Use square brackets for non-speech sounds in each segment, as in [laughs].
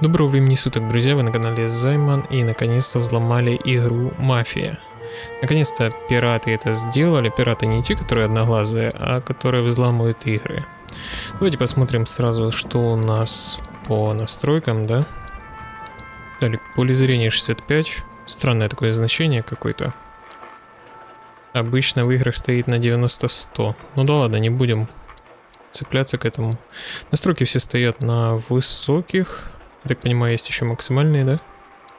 Доброго времени суток, друзья, вы на канале Займан и наконец-то взломали игру Мафия. Наконец-то пираты это сделали, пираты не те, которые одноглазые, а которые взламывают игры. Давайте посмотрим сразу, что у нас по настройкам, да? Далее, поле зрения 65, странное такое значение какое-то. Обычно в играх стоит на 90-100. Ну да ладно, не будем цепляться к этому. Настройки все стоят на высоких. Я так понимаю, есть еще максимальные, да?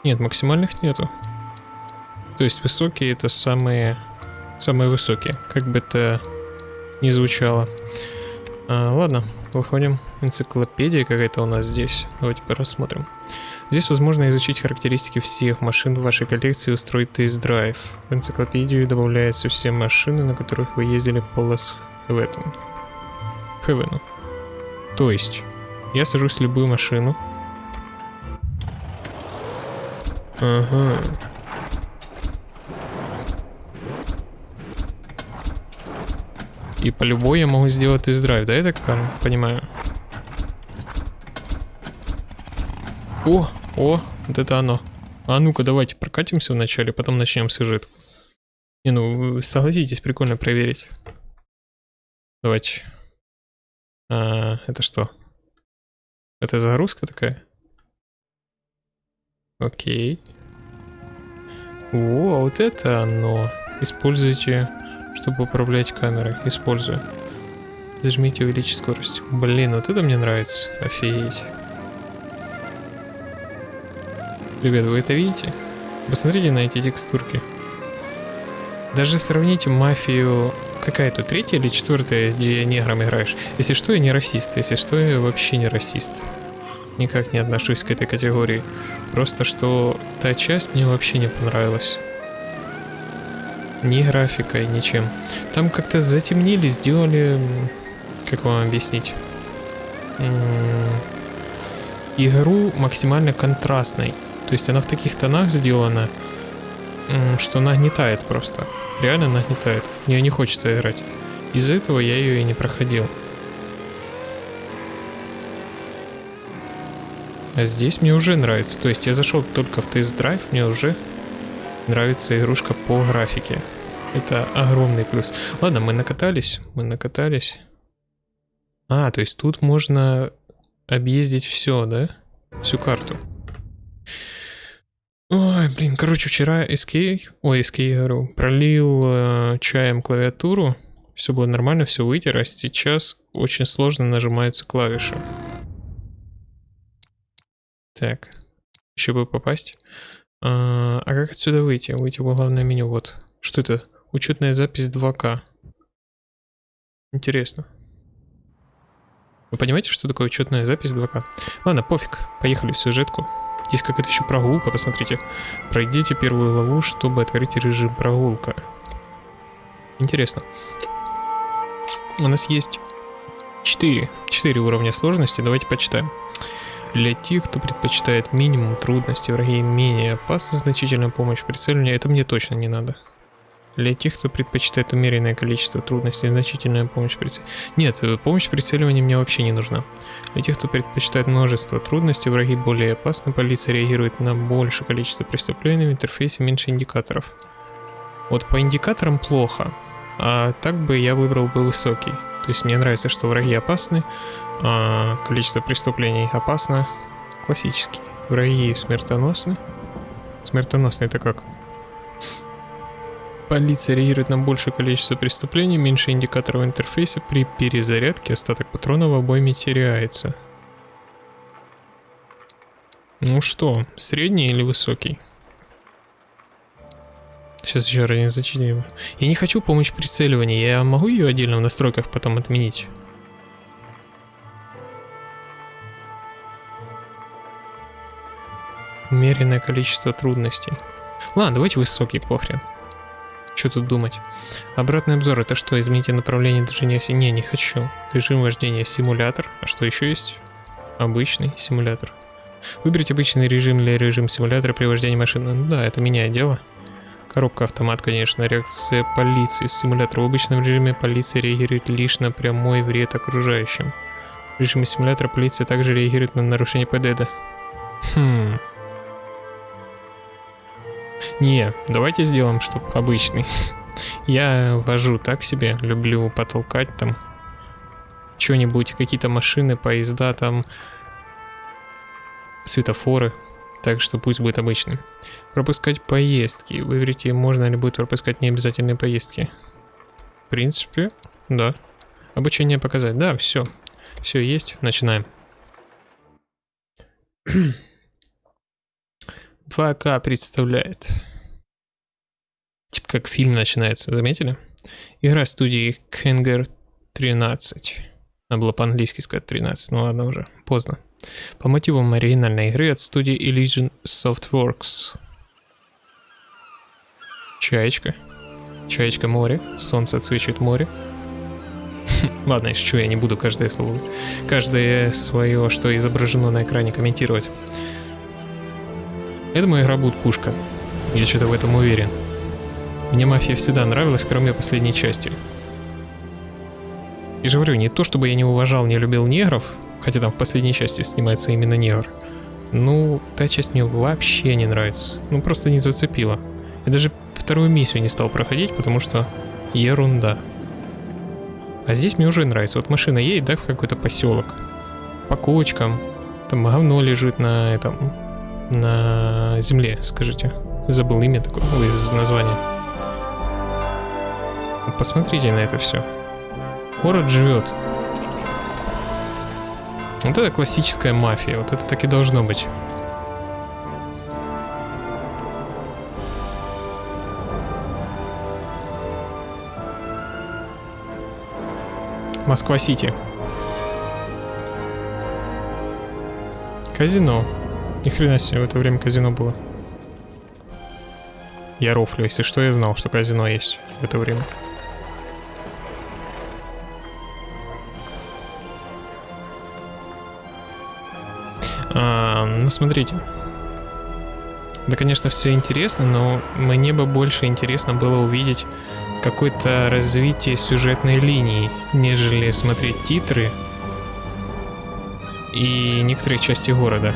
Нет, максимальных нету. То есть высокие это самые, самые высокие, как бы это ни звучало. А, ладно, выходим. Энциклопедия какая-то у нас здесь. Давайте посмотрим. Здесь возможно изучить характеристики всех машин в вашей коллекции и устроить тест-драйв. В энциклопедию добавляются все машины, на которых вы ездили по Лас Хевену. Хевену. То есть, я сажусь в любую машину. Ага. И по любой я могу сделать тест-драйв, да, я так понимаю? О, о, вот это оно. А ну-ка, давайте прокатимся вначале, потом начнем сюжет. Не, ну, согласитесь, прикольно проверить. Давайте. А, это что? Это загрузка такая? Окей. О, а вот это оно. Используйте чтобы управлять камерой. Использую. Зажмите увеличить скорость. Блин, вот это мне нравится. Офигеть. Ребят, вы это видите? Посмотрите на эти текстурки. Даже сравните мафию... Какая то третья или четвертая, где негром играешь? Если что, я не расист. Если что, я вообще не расист. Никак не отношусь к этой категории. Просто что та часть мне вообще не понравилась. Ни графикой, ничем. Там как-то затемнили, сделали... Как вам объяснить? Игру максимально контрастной. То есть она в таких тонах сделана, что нагнетает просто. Реально нагнетает. Мне не хочется играть. Из-за этого я ее и не проходил. А здесь мне уже нравится. То есть я зашел только в тест-драйв, мне уже нравится игрушка по графике. Это огромный плюс. Ладно, мы накатались, мы накатались. А, то есть тут можно объездить все, да? Всю карту. Ой, блин, короче, вчера SK, ой, SK, говорю, пролил э, чаем клавиатуру, все было нормально, все вытер, а сейчас очень сложно нажимаются клавиши. Так, еще бы попасть. А, а как отсюда выйти? Выйти в главное меню, вот. Что это? Учетная запись 2К. Интересно. Вы понимаете, что такое учетная запись 2К? Ладно, пофиг. Поехали в сюжетку. Есть какая-то еще прогулка, посмотрите. Пройдите первую главу, чтобы открыть режим прогулка. Интересно. У нас есть 4, 4 уровня сложности. Давайте почитаем. Для тех, кто предпочитает минимум трудностей, враги менее опасны, значительная помощь в прицеливании, это мне точно не надо. Для тех, кто предпочитает умеренное количество трудностей, значительная помощь прицеливания. Нет, э, помощь прицеливания мне вообще не нужна. Для тех, кто предпочитает множество трудностей, враги более опасны, полиция реагирует на большее количество преступлений, в интерфейсе меньше индикаторов. Вот по индикаторам плохо, а так бы я выбрал бы высокий. То есть мне нравится, что враги опасны, а количество преступлений опасно. Классический. Враги смертоносны. Смертоносный это как? Полиция реагирует на большее количество преступлений, меньше индикаторов в интерфейсе. При перезарядке остаток патронов в обойме теряется. Ну что, средний или высокий? Сейчас еще раз не зачитаем. Я не хочу помощь прицеливания, я могу ее отдельно в настройках потом отменить? Умеренное количество трудностей. Ладно, давайте высокий, похрен. Что тут думать? Обратный обзор это что? Измените направление движения оси? Не, не хочу. Режим вождения симулятор. А что еще есть? Обычный симулятор. Выберите обычный режим или режим симулятора при вождении машины. Ну да, это меняет дело. Коробка автомат, конечно. Реакция полиции. Симулятор в обычном режиме полиция реагирует лишь на прямой вред окружающим. В режиме симулятора полиция также реагирует на нарушение ПДД. Хм. Не, давайте сделаем, чтобы обычный. [laughs] Я вожу так себе, люблю потолкать там что-нибудь, какие-то машины, поезда там, светофоры. Так что пусть будет обычный. Пропускать поездки. Выберите, можно ли будет пропускать необязательные поездки. В принципе, да. Обучение показать. Да, все. Все есть. Начинаем. [clears throat] 2К представляет. Типа как фильм начинается, заметили? Игра студии Kenger 13. Надо было по-английски сказать 13, ну ладно уже, поздно. По мотивам оригинальной игры от студии Elysian Softworks. Чаечка. Чаечка море. Солнце отсвечивает море. [laughs] Ладно, если что, я не буду каждое слово, каждое свое, что изображено на экране, комментировать. Я думаю, игра будет пушка. Я что-то в этом уверен. Мне мафия всегда нравилась, кроме последней части. И же говорю, не то чтобы я не уважал, не любил негров, хотя там в последней части снимается именно негр. Ну, та часть мне вообще не нравится. Ну, просто не зацепила. Я даже вторую миссию не стал проходить, потому что ерунда. А здесь мне уже нравится. Вот машина едет, да, в какой-то поселок. По кочкам. Там говно лежит на этом... На земле, скажите. Забыл имя такое, из названия. Посмотрите на это все. Город живет. Вот это классическая мафия, вот это так и должно быть. Москва-Сити. Казино. Ни хрена себе, в это время казино было. Я рофлю, если что, я знал, что казино есть в это время. А, ну, смотрите. Да, конечно, все интересно, но мне бы больше интересно было увидеть какое-то развитие сюжетной линии, нежели смотреть титры и некоторые части города.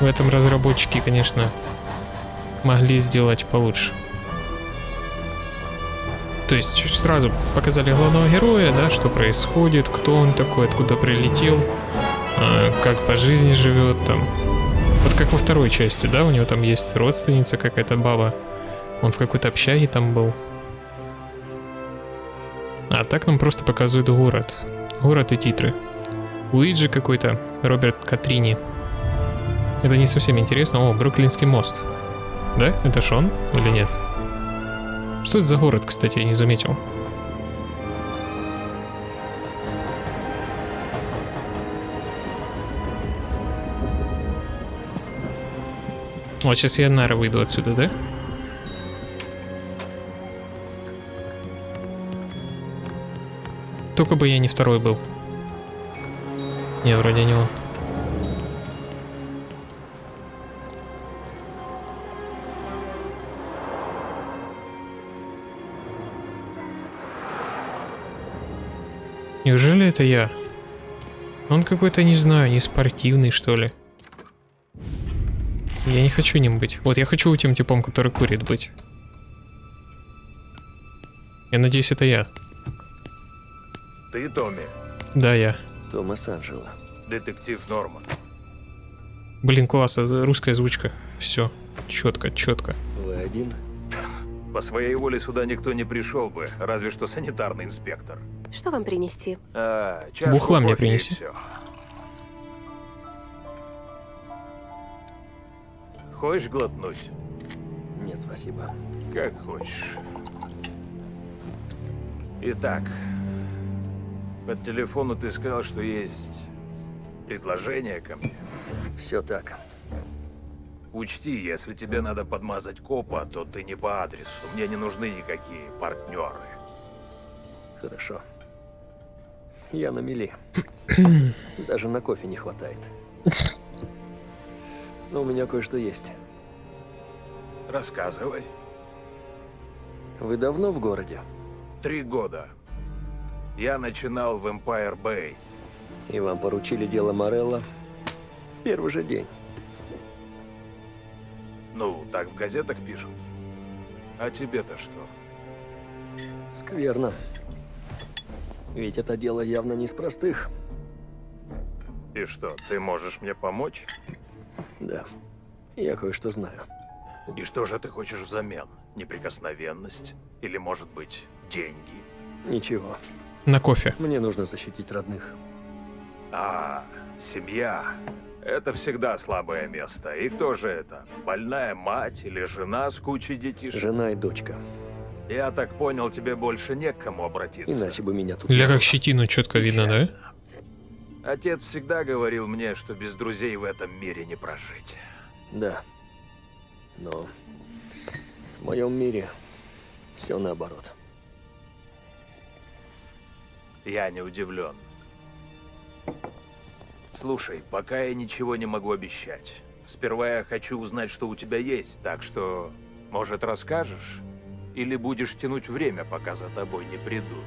В этом разработчики, конечно, могли сделать получше. То есть сразу показали главного героя, да, что происходит, кто он такой, откуда прилетел, как по жизни живет там. Вот как во второй части, да, у него там есть родственница какая-то баба, он в какой-то общаге там был. А так нам просто показывают город. Город и титры. Уиджи какой-то, Роберт Катрини. Это не совсем интересно. О, Бруклинский мост. Да? Это Шон или нет? Что это за город, кстати, я не заметил. Вот сейчас я нары выйду отсюда, да? Только бы я не второй был. Не, вроде не он. Неужели это я? Он какой-то, не знаю, не спортивный, что ли. Я не хочу ним быть. Вот, я хочу тем типом, который курит быть. Я надеюсь, это я. Ты Томми? Да, я. Томас Анджело. Детектив Норман. Блин, класс, русская озвучка. Все, четко, четко. Вы один? По своей воле сюда никто не пришел бы, разве что санитарный инспектор. Что вам принести? А, Бухла мне принеси. всё. Хочешь глотнуть? Нет, спасибо. Как хочешь. Итак, по телефону ты сказал, что есть предложение ко мне. Все так. Учти, если тебе надо подмазать копа, то ты не по адресу. Мне не нужны никакие партнеры. Хорошо. Я на мели. Даже на кофе не хватает. Но у меня кое-что есть. Рассказывай. Вы давно в городе? Три года. Я начинал в Empire Bay. И вам поручили дело Морелла? В Первый же день. Ну, так в газетах пишут. А тебе-то что? Скверно. Ведь это дело явно не из простых. И что, ты можешь мне помочь? Да. Я кое-что знаю. И что же ты хочешь взамен? Неприкосновенность? Или, может быть, деньги? Ничего. На кофе. Мне нужно защитить родных. А, семья. Это всегда слабое место. И кто же это? Больная мать или жена с кучей детишек? Жена и дочка. Я так понял, тебе больше не к кому обратиться. Иначе бы меня тут... Для как щетину четко видно, да? Отец всегда говорил мне, что без друзей в этом мире не прожить. Да. Но в моем мире все наоборот. Я не удивлен. Слушай, пока я ничего не могу обещать. Сперва я хочу узнать, что у тебя есть, так что, может, расскажешь? Или будешь тянуть время, пока за тобой не придут?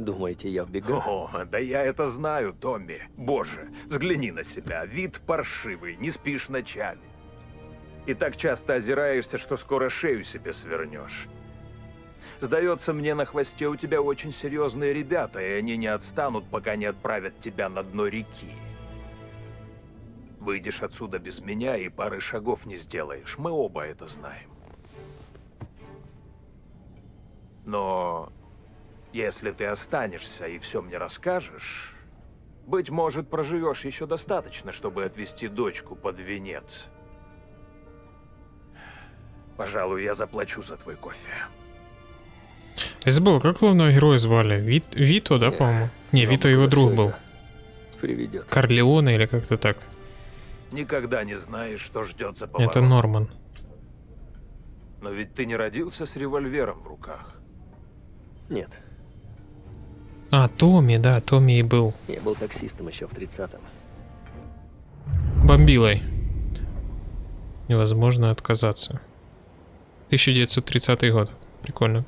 Думаете, я в бегах? О, да я это знаю, Томми. Боже, взгляни на себя. Вид паршивый, не спишь ночами. И так часто озираешься, что скоро шею себе свернешь. Сдается мне, на хвосте у тебя очень серьезные ребята, и они не отстанут, пока не отправят тебя на дно реки. Выйдешь отсюда без меня и пары шагов не сделаешь. Мы оба это знаем. Но если ты останешься и все мне расскажешь, быть может, проживешь еще достаточно, чтобы отвезти дочку под венец. Пожалуй, я заплачу за твой кофе. Я забыл, как главного героя звали? Вит... Вито, да, по-моему? Не, Вито его друг был. Приведет. Корлеоне или как-то так. Никогда не знаешь, что ждет за поворотом. Это Норман. Но ведь ты не родился с револьвером в руках. Нет, А, Томми, да, Томми и был. я был таксистом еще в 30-м. Бомбилой. Невозможно отказаться. 1930 год. Прикольно.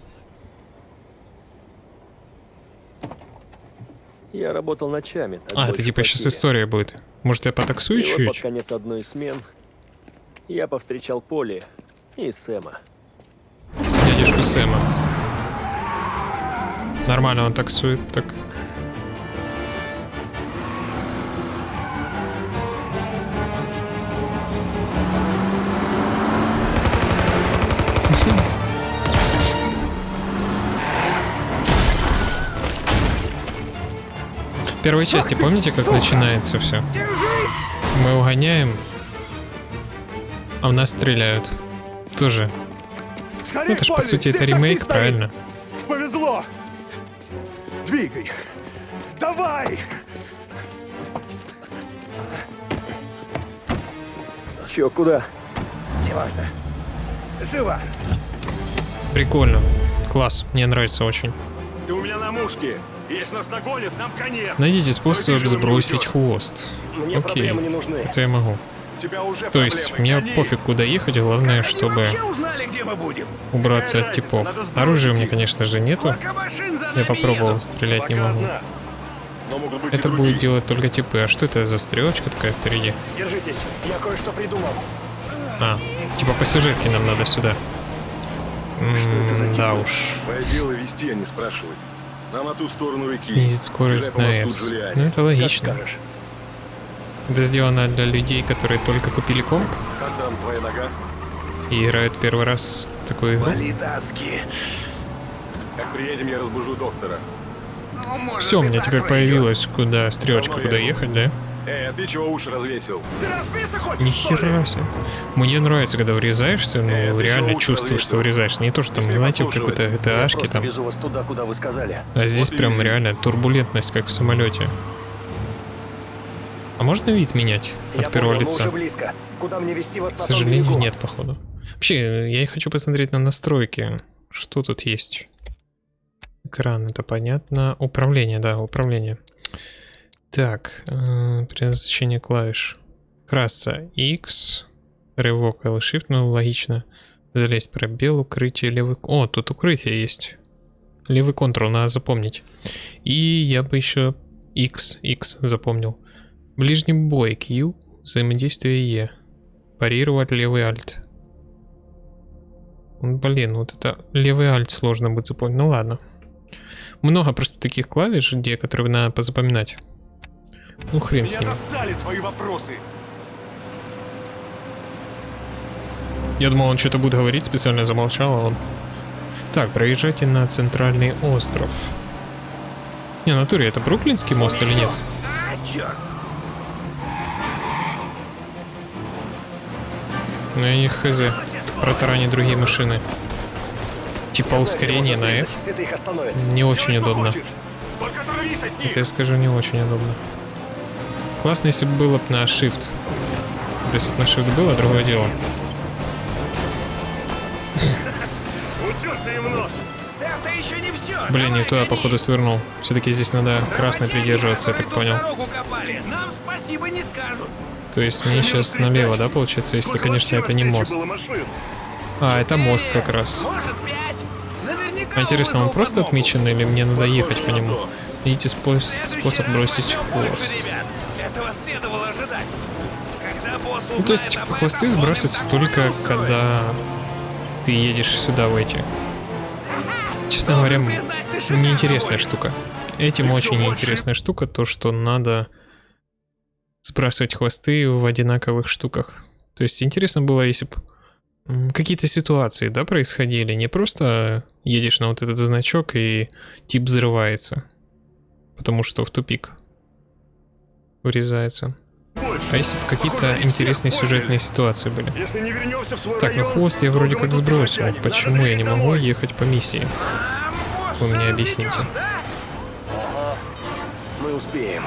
Я работал ночами. А, это типа сейчас история будет. Может, я потаксую И вот под конец одной смен я повстречал Поли и Сэма. Дядюшку Сэма. Нормально он таксует, так. В первой части помните, как начинается все? Мы угоняем, а в нас стреляют. Тоже. Ну, это ж по сути это ремейк, правильно? Двигай! Давай! Чё, куда? Неважно. Живо! Прикольно. Класс, мне нравится очень. Ты у меня на мушке. Если нас нагонят, нам конец. Найдите способ сбросить хвост. Мне Окей, проблемы не нужны. это я могу. То есть, мне Гони. пофиг куда ехать, главное, чтобы узнали, убраться от типов. Оружия у меня, конечно же, нету. Я попробовал, стрелять не могу. Это будет делать только типы. А что это за стрелочка такая впереди? Держитесь, я кое-что придумал. А, типа по сюжетке нам надо сюда. Что это за М, Да типы? уж. Дело вести, а не спрашивать. Нам на ту сторону реки. Снизить скорость на S. Ну это Как логично. скажешь. Это сделано для людей, которые только купили комп Как там твоя нога? и играют первый раз в такую игру. Болит адски. Как приедем, я разбужу доктора. Все, у меня теперь появилась куда стрелочка, Давно куда ехать, да? Эй, а ты чего уши развесил? Ты Нихера себе. Мне нравится, когда врезаешься, но Э, реально чувствуешь, что врезаешься. Не то, что там, Смей знаете, какой-то просто там. туда, куда вы сказали. А здесь Вот прям реально турбулентность, как в самолете. А можно вид менять от я первого понял, лица? уже близко. Куда мне вести вас К сожалению, берегу? нет, походу. Вообще, я и хочу посмотреть на настройки. Что тут есть? Экран, это понятно. Управление, да, управление. Так, э, предназначение клавиш. Красться X, рывок L Shift, ну логично. Залезть пробел, укрытие, левый... О, тут укрытие есть. Левый контрол надо запомнить. И я бы еще X, X запомнил. Ближний бой Q, взаимодействие Е. Парировать левый альт. М, Блин, вот это левый альт сложно будет запомнить. Ну ладно. Много просто таких клавиш, где, которые надо позапоминать. Ну хрен с достали твои вопросы. Я думал, он что-то будет говорить, специально замолчал, а он... Так, проезжайте на центральный остров. Не, натуре, это Бруклинский мост или нет? А, черт! Ну я не хз. Протаранить другие машины. Типа ускорение на F не очень удобно. Это я скажу, не очень удобно. Классно, если бы было бы на Shift. Если бы на Shift было, другое дело. [laughs] Утер ты им нос. Это еще не все! Блин, не туда, походу, свернул. Все-таки здесь надо красный придерживаться, я так понял. Нам спасибо не скажут. То есть мне сейчас налево, да, получается, если, конечно, это не мост. А, это мост как раз. А интересно, он просто отмечен или мне надо ехать по нему? Видите способ бросить хвост. ребят. Этого следовало ожидать. Когда босс Ну, то есть хвосты сбрасываются только когда ты едешь сюда в эти. Честно говоря, неинтересная штука. Этим очень неинтересная штука, то, что надо сбрасывать хвосты в одинаковых штуках. То есть интересно было, если бы какие-то ситуации, да, происходили. Не просто едешь на вот этот значок и тип взрывается. Потому что в тупик врезается. А если бы какие-то интересные сюжетные ситуации были? Если не вернемся в свой Так, ну район, хвост я вроде как сбросил. Почему я не могу домой. ехать по миссии? А, Вы мне объясните. Мы успеем.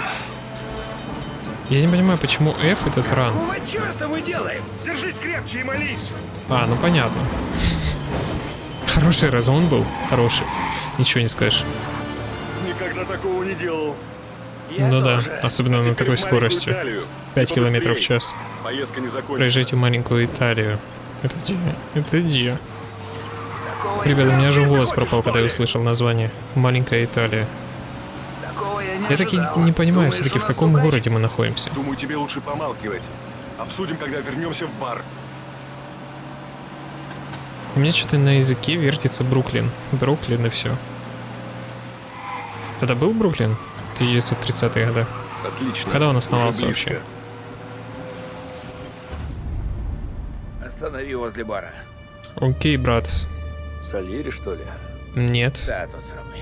Я не понимаю, почему F этот ран. Какого черта мы делаем? Держись крепче и молись. А, ну понятно. Хороший разгон был. Хороший. Ничего не скажешь. Никогда такого не делал. Я ну тоже. да, особенно на Теперь такой скоростью. Италию. 5 И километров в час. Поездка не закончена. Проезжайте маленькую Италию. Это где? Это где? Ребята, у меня же голос пропал, когда я услышал название. Маленькая Италия. Я таки ожидал. не понимаю все-таки, в каком городе мы находимся. Думаю, тебе лучше помалкивать. Обсудим, когда вернемся в бар. У меня что-то на языке вертится Бруклин. Бруклин и все. Тогда был Бруклин? 1930-е годы. Отлично. Когда он основался вообще? Останови возле бара. Окей, брат. Сальери, что ли? Нет. Да, тот самый.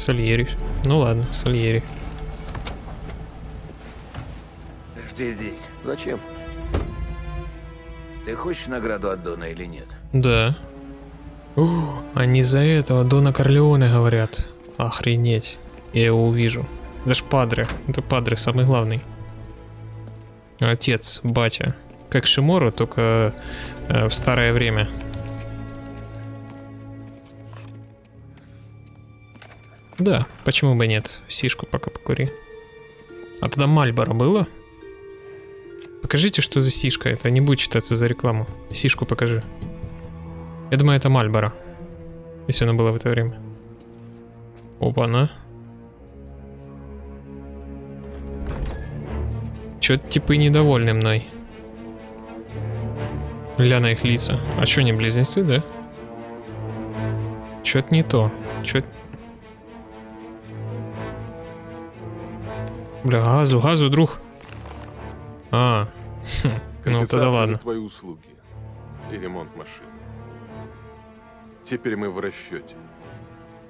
Сальери. Ну ладно, Сальери. Жди здесь. Зачем? Ты хочешь награду от Дона или нет? Да. О, они за этого Дона Корлеоне говорят. Охренеть. Я его увижу. Это ж Падре. Это Падре, самый главный. Отец, батя. Как Шимору, только э, в старое время. Да, почему бы нет? Сишку пока покури. А тогда Мальборо было? Покажите, что за сишка. Это не будет считаться за рекламу. Сишку покажи. Я думаю, это Мальборо. Если оно было в это время. Опа-на. Чё-то типы недовольны мной. Ля на их лица. А чё, не близнецы, да? Чё-то не то. Чё Бля, газу, газу, друг. А, хм, ну тогда ладно. за твои услуги и ремонт машины. Теперь мы в расчете.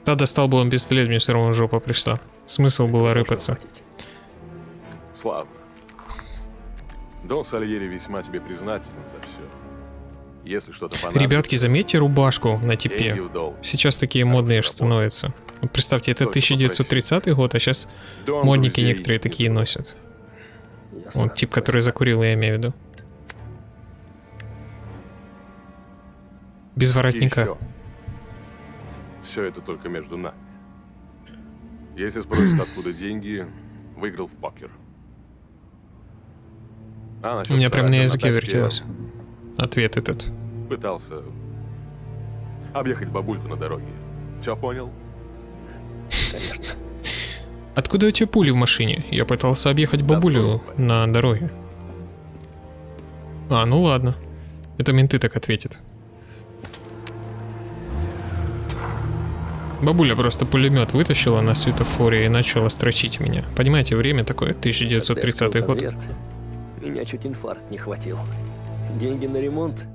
Да достал бы он пистолет, мне все равно жопа пришла. Смысл было Должно рыпаться. Славно. Дон Сальери весьма тебе признателен за все. Если что-то понадобится... Ребятки, заметьте рубашку на типе. Сейчас такие модные становятся. Вот представьте, это Только 1930 год, а сейчас модники некоторые не такие носят. Вот тип, который закурил, я имею в виду. Без воротника. еще. Все это только между нами. Если спросят, [clears throat] откуда деньги, выиграл в покер. А У меня прям на языке вертелось. Ответ этот. Пытался объехать бабульку на дороге. Все понял? Конечно. Откуда у тебя пули в машине? Я пытался объехать бабулю на дороге. А, ну ладно. Это менты так ответят. Бабуля просто пулемет вытащила на светофоре и начала строчить меня. Понимаете, время такое, 1930 Когда год. конверт, Меня чуть инфаркт не хватил. Деньги на ремонт?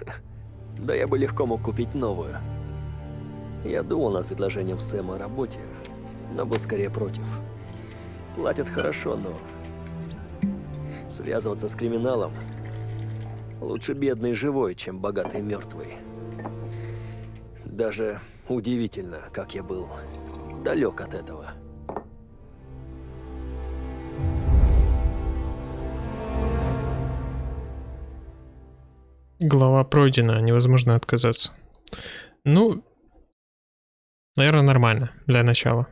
[laughs] Да я бы легко мог купить новую. Я думал над предложением Сэма о работе, но был скорее против. Платят хорошо, но... Связываться с криминалом лучше бедный живой, чем богатый мертвый. Даже удивительно, как я был далек от этого. Глава пройдена, невозможно отказаться. Ну, наверное, нормально для начала.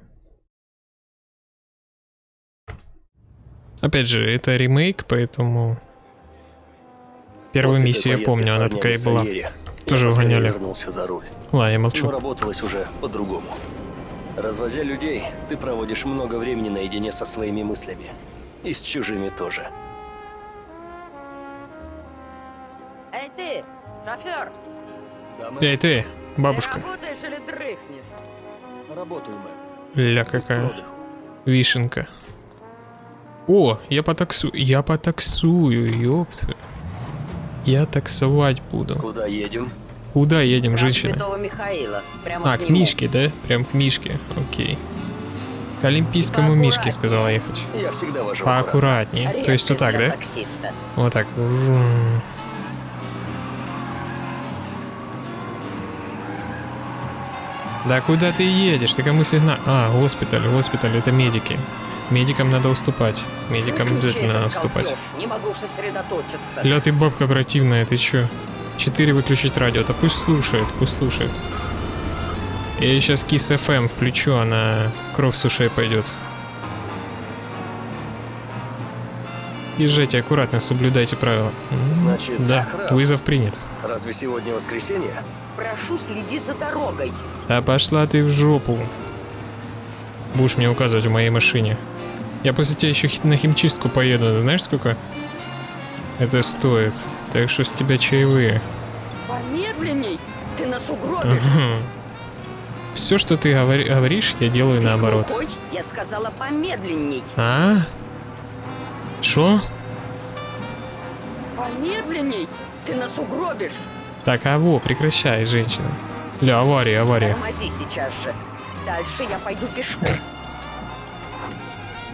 Опять же, это ремейк, поэтому... Первую После миссию я помню, она такая и была. Сальере Тоже угоняли. вернулся за руль. Ладно, я Но молчу. работалось уже по-другому. Развозя людей, ты проводишь много времени наедине со своими мыслями. И с чужими тоже. Эй ты, шофер, Эй, ты, ты бабушка. работаешь или дрыхнешь? Работаю, мэм. Ля какая. Вишенка. О, я потаксую. Я потаксую, ёпта. Я таксовать буду. Куда едем? Куда едем, Храм женщина? Святого Михаила. Прямо А, к к. Мишке, да? Прям к Мишке. Окей. К Олимпийскому. Мишке сказала ехать. Я всегда вожу. Поаккуратнее. То есть вот так, да? таксиста. Вот так. Да куда ты едешь? Ты кому сигнал? А, госпиталь, госпиталь, это медики. Медикам надо уступать. Медикам Выключи обязательно надо уступать. галдеж, Не могу сосредоточиться. Ля ты бабка противная, ты чё? Четыре выключить радио, да пусть слушает, пусть слушает. Я сейчас Kiss FM включу, она кровь с ушей пойдет. Езжайте аккуратно, соблюдайте правила. Значит, да, охрана. вызов принят. Разве сегодня воскресенье? Прошу, следи за дорогой. Да пошла ты в жопу. Будешь мне указывать в моей машине. Я после тебя еще на химчистку поеду, знаешь сколько? Это стоит. Так что с тебя чаевые. Помедленней, ты нас угробишь. Все, что ты говори- говоришь, я делаю Ты наоборот. глухой? Я сказала помедленней. А? Шо? Помедленней, ты нас угробишь. Так, а во, прекращай, женщина. Ля, авария, авария. Тормози сейчас же. Дальше я пойду пешком.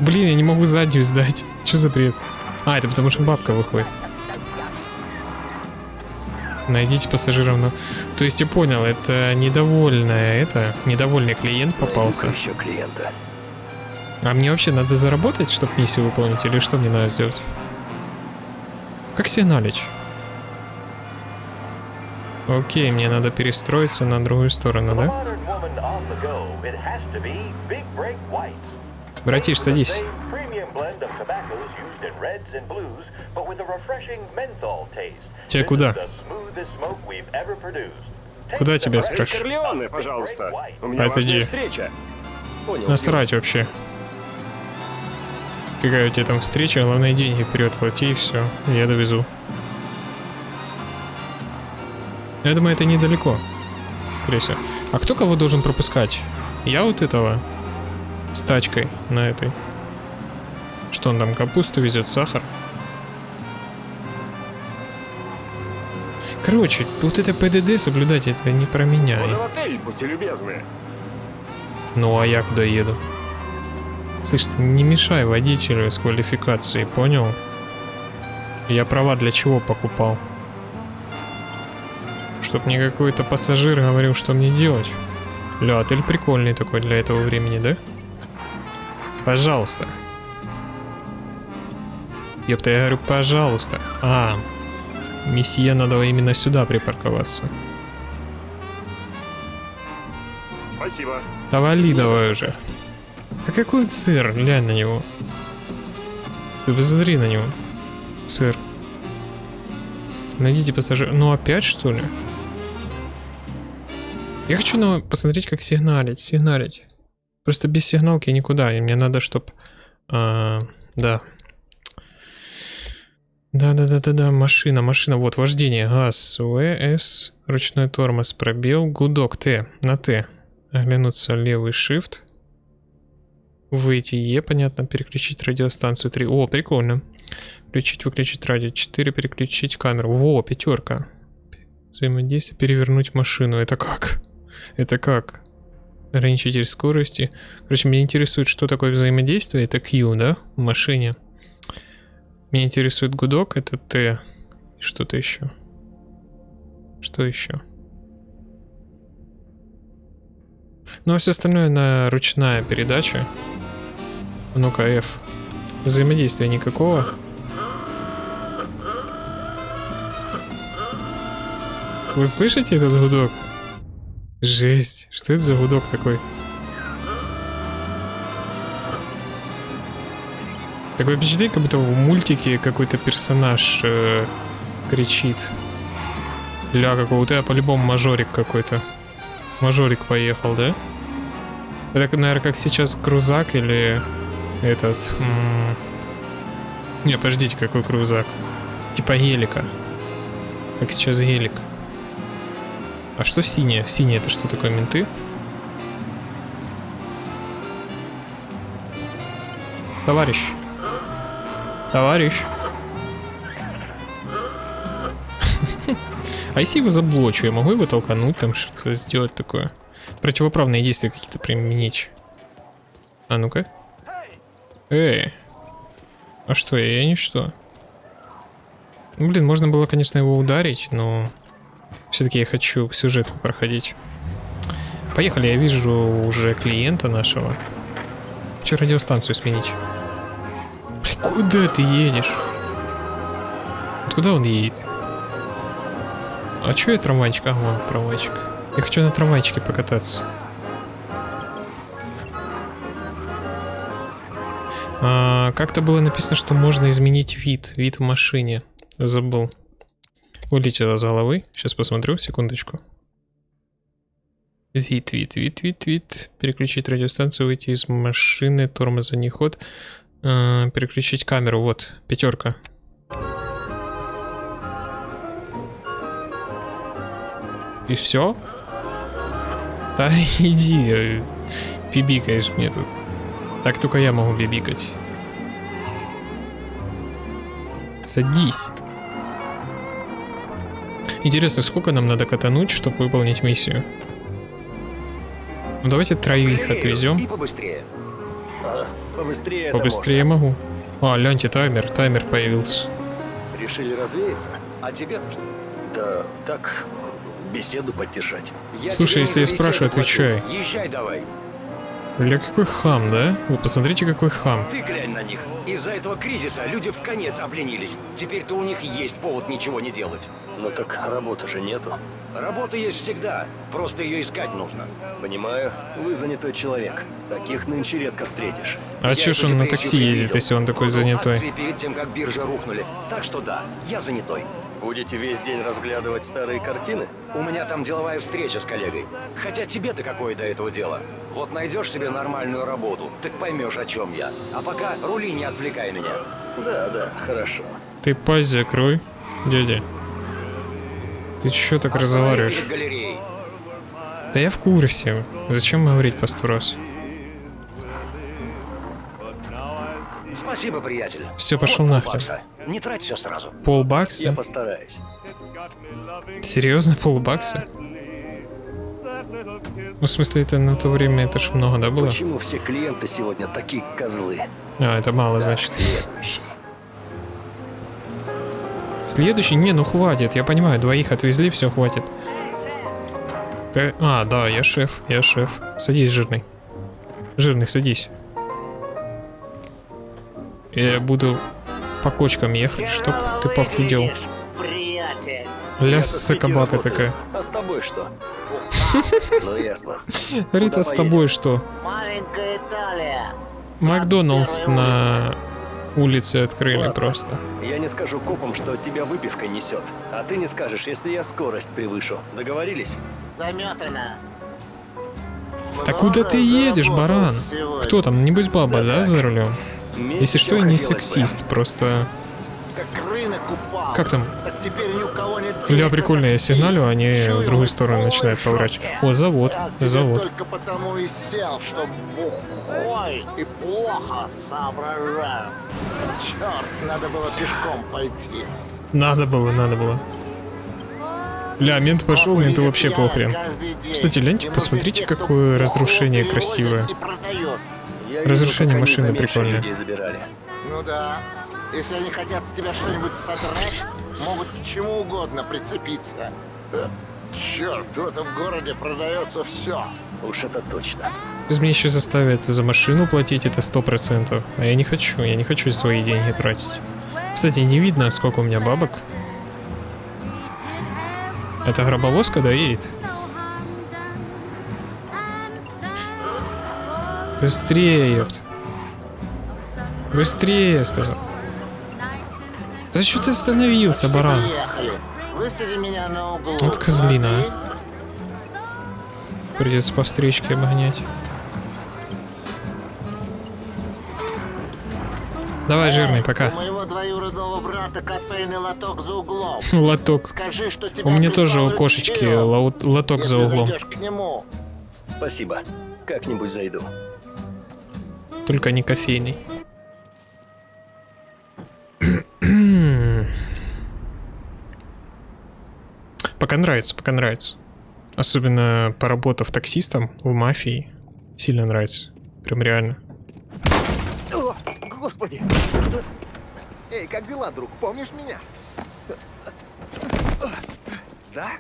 Блин, я не могу заднюю сдать. Что за бред? А, это потому что бабка выходит. Найдите пассажиров на... То есть я понял, это недовольная, это, недовольный клиент попался. Найду-ка еще клиента. А мне вообще надо заработать, чтобы миссию выполнить, или что мне надо сделать? Как сигналить? Окей, мне надо перестроиться на другую сторону, да? Братиш, садись. Тебе куда? Куда тебя спрашивают? Пожалуйста. У меня Отойди. встреча. Понял. Насрать вообще. Какая у тебя там встреча, главное деньги вперед плати и все. Я довезу. Я думаю, это недалеко. Скорее всего. А кто кого должен пропускать? Я вот этого. С тачкой на этой. Что он там, капусту везет, сахар? Короче, вот это ПДД соблюдать, это не про меня. В отель, будьте любезны. Ну а я куда еду? Слышь, ты не мешай водителю с квалификацией, понял? Я права для чего покупал? Чтоб мне какой-то пассажир говорил, что мне делать. Ля, отель прикольный такой для этого времени, да? Пожалуйста. Ёпта, я говорю, пожалуйста. А, месье, надо именно сюда припарковаться. Спасибо. Да вали давай уже. А какой сыр? Глянь на него. Ты посмотри на него. Сыр. Найдите пассажир. Ну опять что ли? Я хочу на... посмотреть, как сигналить. Сигналить. Просто без сигналки никуда, и мне надо, чтоб... а, да. Да-да-да-да-да, машина, машина, вот, вождение, газ, ВС, ручной тормоз, пробел, гудок, Т, на Т. Оглянуться, левый shift. Выйти Е, понятно, переключить радиостанцию 3. О, прикольно. Включить, выключить радио 4, переключить камеру. Во, пятерка. Взаимодействие, перевернуть машину. Это как? Это как? Ограничитель скорости. Короче, меня интересует, что такое взаимодействие. Это Q, да? В машине. Меня интересует гудок, это Т. И что-то еще. Что еще? Ну, а все остальное на ручная передача. Ну-ка, F. Взаимодействия никакого. Вы слышите этот гудок? Жесть. Что это за гудок такой? Такое впечатление, как будто в мультике какой-то персонаж э, кричит. Ля, какого у тебя по-любому мажорик какой-то. Мажорик поехал, да? Это, наверное, как сейчас крузак или этот... Не, подождите, какой крузак? Типа гелика. Как сейчас гелик. А что синее? Синее это что такое, менты? Товарищ. Товарищ. А если его заблочу, я могу его толкануть, там что-то сделать такое? Противоправные действия какие-то применить. А ну-ка. Эй. А что, я, я ничто. Ну, блин, можно было, конечно, его ударить, но... Все-таки я хочу сюжетку проходить. Поехали, я вижу уже клиента нашего. Че радиостанцию сменить? Блин, куда ты едешь? Куда он едет? А чё я трамвайчик? А, вон трамвайчик. Я хочу на трамвайчике покататься. А, Как-то было написано, что можно изменить вид. Вид в машине. Забыл. Улетело с головы. Сейчас посмотрю, секундочку. Вид, вид, вид, вид, вид. Переключить радиостанцию, выйти из машины, тормоза не ход. А, переключить камеру, вот, пятерка. И все? Да [laughs] иди, э, бибикаешь мне тут. Так только я могу бибикать. Садись. Интересно, сколько нам надо катануть, чтобы выполнить миссию? Ну давайте троих отвезем. Побыстрее. А, побыстрее Побыстрее могу. А, гляньте, таймер, таймер появился. Решили развеяться? А тебе-то что? Да, так, беседу поддержать. Слушай, если я спрашиваю, отвечай. Езжай давай. Бля, какой хам, да? Вы посмотрите, какой хам. Ты глянь на них. Из-за этого кризиса люди в конец обленились. Теперь-то у них есть повод ничего не делать. Ну так работы же нету. Работа есть всегда. Просто ее искать нужно. Понимаю, вы занятой человек. Таких нынче редко встретишь. А чё ж он на такси ездит, если он такой занятой? Перед тем, как биржа рухнули. Так что да, я занятой. Будете весь день разглядывать старые картины? У меня там деловая встреча с коллегой. Хотя тебе-то какое до этого дело? Вот найдешь себе нормальную работу, так поймешь, о чем я. А пока рули не отвлекай меня. Да, да, хорошо. Ты пасть закрой, дядя. Ты чё так разговариваешь? Да я в курсе. Зачем говорить по сто раз? Спасибо, приятель. Всё, пошёл Вот нахрен. полбакса. Не трать все сразу. Полбакса? постараюсь. Серьезно, полбакса? Ну, в смысле, это на то время это ж много, да, было? Почему все клиенты сегодня такие козлы? А, это мало, значит. Следующий. Следующий? Не, ну хватит, я понимаю, двоих отвезли, все, хватит. Ты- А, да, я шеф, я шеф. Садись, жирный. Жирный, садись. Я буду по кочкам ехать, чтоб ты похудел. приятель. Ля Я со собака такая. А с тобой что? [laughs] Ну ясно. Рита, с тобой что? Маленькая Италия. Макдоналдс на улице открыли Ладно. просто. Я не скажу копам, что тебя выпивка несет. А ты не скажешь, если я скорость превышу. Договорились? Заметано. Да куда ты едешь, баран? Кто там? Небось баба, да, за рулем? Если что, я не сексист, просто... Как рынок упал. Как там? Так теперь ни у кого нет денег прикольно, на я сигналю, а они Чую, в другую сторону начинают поворачивать. О, завод, Я тебе завод. только потому и сел, что бухой и плохо соображаю. Черт, надо было пешком пойти. Надо было, надо было. Бля, мент пошел, менту вообще похрен. Кстати, гляньте, посмотрите, какое разрушение красивое. Разрушение машины прикольное. Ну да. Если они хотят с тебя что-нибудь содрать, могут к чему угодно прицепиться. Черт, в этом городе продается все. Уж это точно. Сейчас меня еще заставят за машину платить, это сто процентов. А я не хочу, я не хочу свои деньги тратить. Кстати, не видно, сколько у меня бабок. Это гробовозка, да, едет? Быстрее, ёпт. Быстрее, я сказал. Да что ты остановился, баран? приехали. Высади меня на углу. Вот козлина, а? Придется по встречке обогнять. Давай, жирный, У пока. моего двоюродного брата кофейный лоток за углом. [laughs] Лоток. Скажи, что тебя У меня тоже у кошечки лоток за углом. зайдешь к нему. Спасибо. Как-нибудь зайду. Только не кофейный. [clears throat] Пока нравится, пока нравится. Особенно поработав таксистом в мафии. Сильно нравится. Прям реально. О, господи! Эй, как дела, друг? Помнишь меня? Да?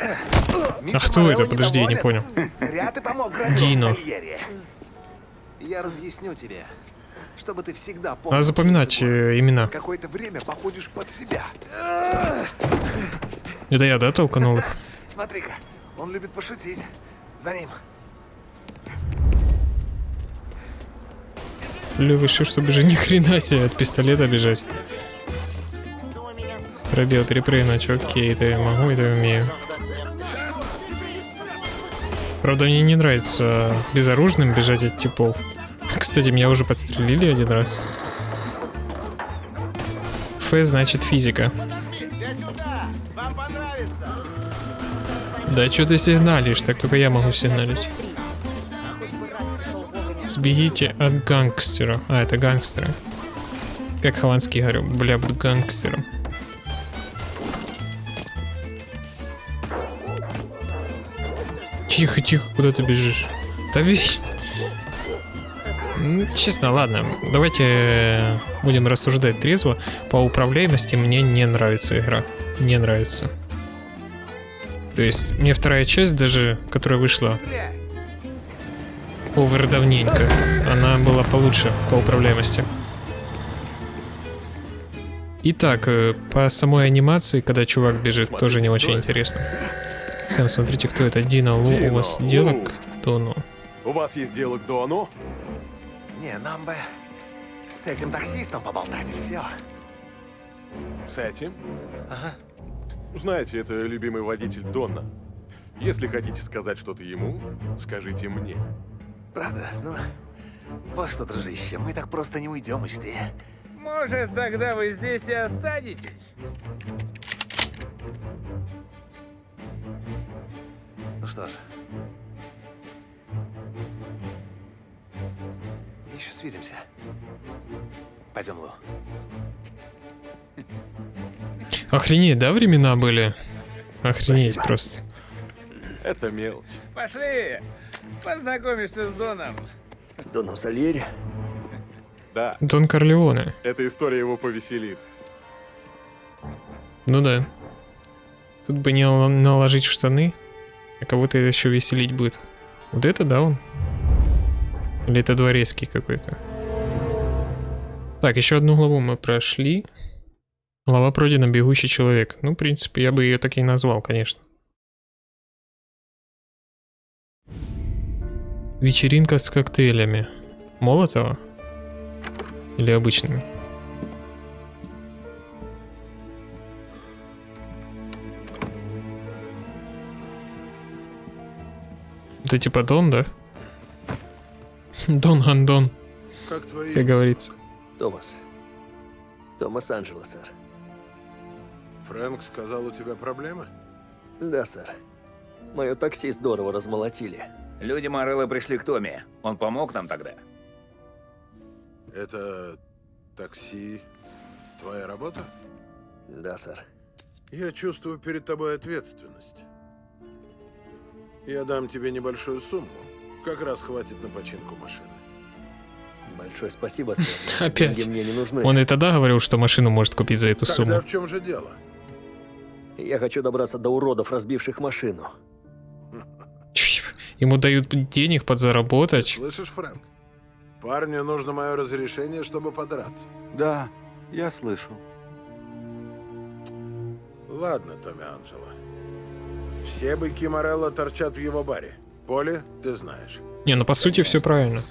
А кто это? Подожди, я не понял. Зря ты помог Дино. Я разъясню тебе, чтобы ты всегда помнил. Надо запоминать что э, имена. Какое-то время походишь под себя. Это я, да, толканул их? [laughs] Смотри-ка, он любит пошутить. За ним. Решил, чтобы же ни хрена себе от пистолета бежать. Пробел перепрыгнуть, окей, это я могу, это я умею. Правда, мне не нравится безоружным бежать от типов. Кстати, меня уже подстрелили один раз. Ф значит физика. Да что ты сигналишь, так только я могу сигналить. Сбегите от гангстера. А, это гангстеры. Как Хованский говорю, бля, буду гангстером. Тихо, тихо, куда ты бежишь? Да беги. Ну, Честно, ладно, давайте э, будем рассуждать трезво. По управляемости мне не нравится игра. Не нравится. То есть, мне вторая часть даже, которая вышла овер давненько, она была получше по управляемости. Итак, э, по самой анимации, когда чувак бежит, тоже не очень интересно. Сэм, смотрите, кто это. Дина Лу, у вас Дино дело Лу. к Дону? У вас есть дело к Дону? Не, нам бы с этим таксистом поболтать и все. С этим? Ага. Знаете, это любимый водитель Дона. Если хотите сказать что-то ему, скажите мне. Правда? Ну, вот что, дружище, мы так просто не уйдем, учти. Может, тогда вы здесь и останетесь? Что ж. Еще свидимся. Пойдем, Лу. Охренеть, да, времена были? Охренеть Спасибо. просто. Это мелочь. Пошли! Познакомишься с Доном. Доном Сальери? Да, Дон Корлеоне. эта история его повеселит. Ну да. Тут бы не нал- наложить штаны, а кого-то еще веселить будет. Вот это да он? Или это дворецкий какой-то? Так, еще одну главу мы прошли. Глава пройдена «Бегущий человек». Ну, в принципе, я бы ее так и назвал, конечно. Вечеринка с коктейлями. Молотова? Или обычными? Это типа Дон, да? Дон Гандон, Как твои... как говорится. Томас. Томас Анджело, сэр. Фрэнк сказал, у тебя проблемы? Да, сэр. Мое такси здорово размолотили. Люди Морелло пришли к Томе. Он помог нам тогда. Это такси твоя работа? Да, сэр. Я чувствую перед тобой ответственность. Я дам тебе небольшую сумму. Как раз хватит на починку машины. Большое спасибо, сэр. [laughs] Опять. Деньги мне не нужны. Он и тогда говорил, что машину может купить за эту Тогда сумму. в чем же дело? Я хочу добраться до уродов, разбивших машину. [laughs] Ему дают денег подзаработать. Слышишь, Фрэнк? Парню нужно мое разрешение, чтобы подраться. Да, я слышал. Ладно, Томми Анджело. Все быки Морелло торчат в его баре. Поле, ты знаешь. Не, ну по сути все правильно.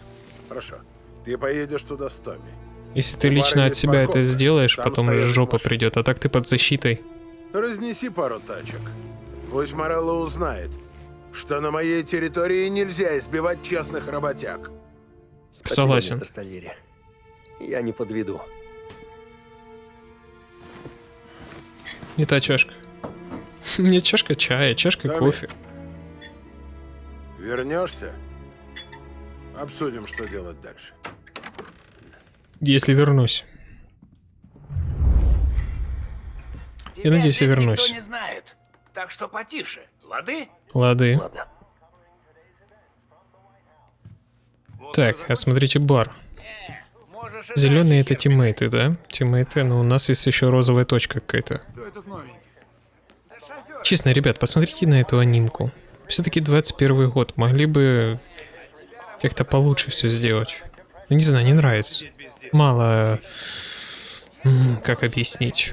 Хорошо. Ты поедешь туда с Томми. Если ты лично от себя это парковка. сделаешь, Там потом жопа машины. придет, а так ты под защитой. Разнеси пару тачек. Пусть Морелло узнает, что на моей территории нельзя избивать честных работяг. Спасибо, Согласен. мистер Сальери. Я не подведу. Не та чашка. [laughs] Не чашка чая, чашка Томми. кофе. Вернешься? Обсудим, что делать дальше. Если вернусь. Я надеюсь, я вернусь. Никто не знает. Так что потише. Лады? Лады. Ладно. Так, осмотрите бар. Можешь и Зеленые это тиммейты, да? Тиммейты, но у нас есть еще розовая точка какая-то. Честно, ребят, посмотрите на эту анимку. Все-таки 21 год, могли бы как-то получше все сделать. Ну, не знаю, не нравится. Мало... Как объяснить?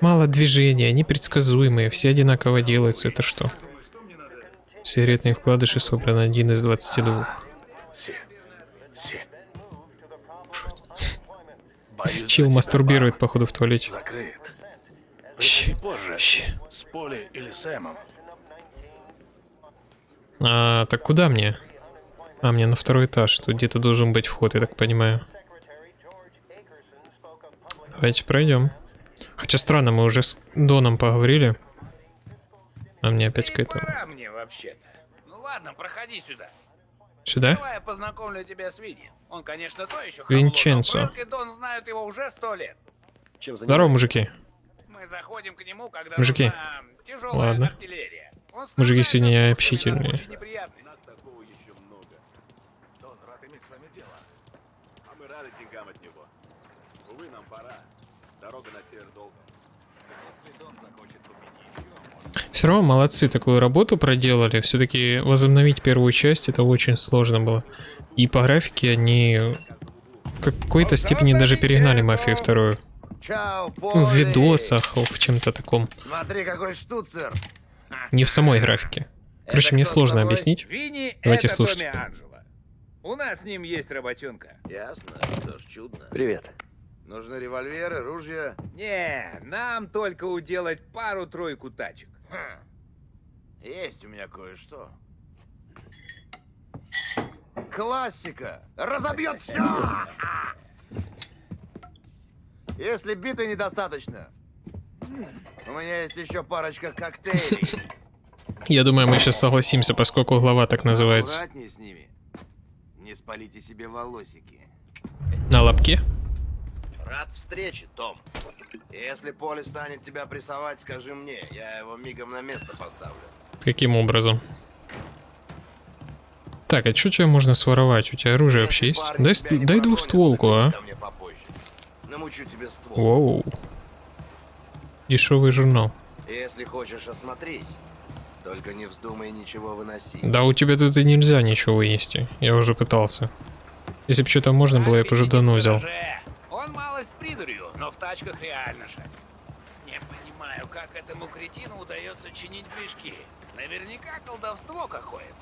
Мало движения, непредсказуемые, все одинаково делаются. Это что? Сигаретные вкладыши собраны один из 22. Си. Си. Боюсь Чил мастурбирует, походу, в туалете. Закрыт. Приходи позже. С Поли или Сэмом. А, так куда мне? А, мне на второй этаж. Тут где-то должен быть вход, я так понимаю. Давайте пройдем. Хотя странно, мы уже с Доном поговорили. А мне опять какая-то... Пора мне вообще-то. Ну ладно, проходи сюда. Сюда? Давай я познакомлю тебя с Винни. Он, конечно, то еще Винченцо. Дон знают его уже сто лет. Чем Здорово, мужики. Мы заходим к нему, когда Мужики. Ладно. Мужики сегодня общительные. А мы рады деньгам от него. Увы, нам пора. Дорога на север долго. Все равно молодцы, такую работу проделали. Все-таки возобновить первую часть это очень сложно было. И по графике они в какой-то степени даже перегнали мафию вторую. Чао, Ну, в видосах, в чем-то таком. Смотри, какой штуцер. Не в самой графике. Короче, Это мне сложно объяснить. Винни Давайте это слушать. Томми Анджело. У нас с ним есть работенка. Ясно, что ж, чудно. Привет. Нужны револьверы, ружья. Не, нам только уделать пару-тройку тачек. Хм. Есть у меня кое-что. Классика! Разобьет все! Если биты недостаточно, у меня есть еще парочка коктейлей. [laughs] Я думаю, мы сейчас согласимся, поскольку глава так называется. Аккуратнее с ними. Не спалите себе волосики. На лобке? Рад встрече, Том. Если Поле станет тебя прессовать, скажи мне. Я его мигом на место поставлю. Каким образом? Так, а что тебя можно своровать? У тебя оружие вообще есть? Дай, дай заходи а? Намучу тебе ствол. Воу. Дешевый журнал. Если хочешь, осмотрись. Только не вздумай ничего выносить. Да у тебя тут и нельзя ничего вынести. Я уже пытался. Если бы что-то можно было, я бы уже давно взял. Гараже. Он малость с придурью, но в тачках реально шаг. Не понимаю, как этому кретину удается чинить движки. Наверняка колдовство какое-то.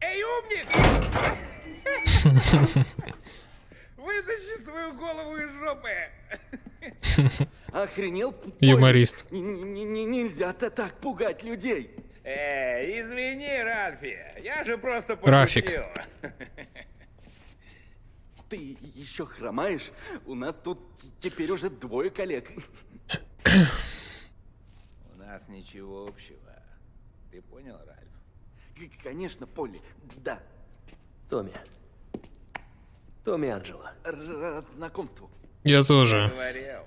Эй, умник! Вытащи свою голову из жопы! Охренел? Юморист. Н- н- н- Нельзя-то так пугать людей. Эй, извини, Ральфи, я же просто пошутил. Рафик. Ты еще хромаешь? У нас тут теперь уже двое коллег. Нас ничего общего. Ты понял, Ральф? К- Конечно, Полли. Да. Томми. Томми Анджело. Рад знакомству. Я тоже. Говорил.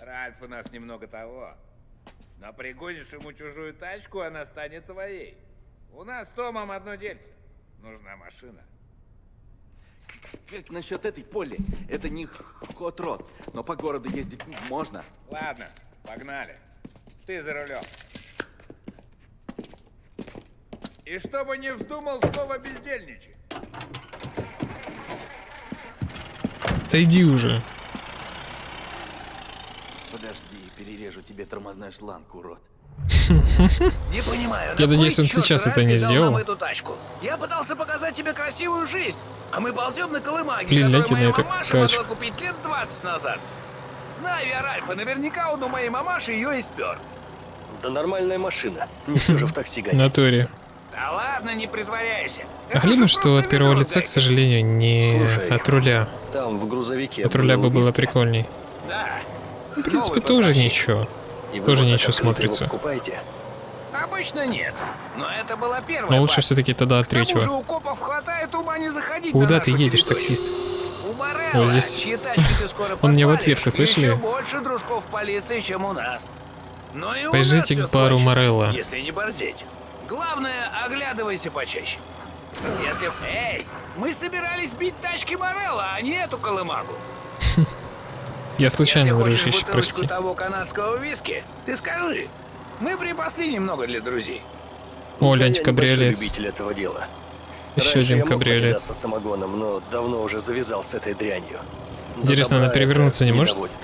Ральф у нас немного того. Но пригонишь ему чужую тачку, она станет твоей. У нас с Томом одно дельце. Нужна машина. Как насчет этой Полли? Это не хот-род, но по городу ездить можно. Ладно, погнали. Ты за рулем. И чтобы не вздумал снова бездельничать. Да иди уже. Подожди, перережу тебе тормозной шланг, урод. [laughs] Не понимаю, Я на надеюсь, он сейчас это не сделал. эту тачку? Я пытался показать тебе красивую жизнь, а мы ползем на колымаге, Блин, которую гляньте на моя эту мамаша тачку. могла купить лет 20 назад. Знаю я Ральфа, наверняка он у моей мамаши ее и спер. Да нормальная машина. Не все же в такси [laughs] гонять. натуре. Да ладно, не притворяйся. А главное, что от первого лица, к сожалению, не Слушай, от руля. Там в грузовике От руля бы было прикольней. Да. В принципе, тоже ничего. И Тоже вот ничего смотрится. покупаете? Обычно нет. Но это была первая Но лучше все-таки тогда от же третьего. у копов хватает ума не заходить на Куда ты едешь, территорию. таксист? Ой, здесь- [laughs] Он мне в ответку, слышали? Больше дружков полиции, чем у нас. Нас к бару Морелла. Если не борзеть. Главное, оглядывайся почаще. Если... Эй, мы собирались бить тачки Морелла, а не эту колымагу. [laughs] Я случайно, бутылочку прости. того канадского виски, ты скажи. Мы припасли немного для друзей. О, гляньте, кабриолет. любитель этого дела. Еще Раньше один кабриолет. самогоном, но давно уже завязал с этой дрянью. Интересно, она перевернуться не может? доводит.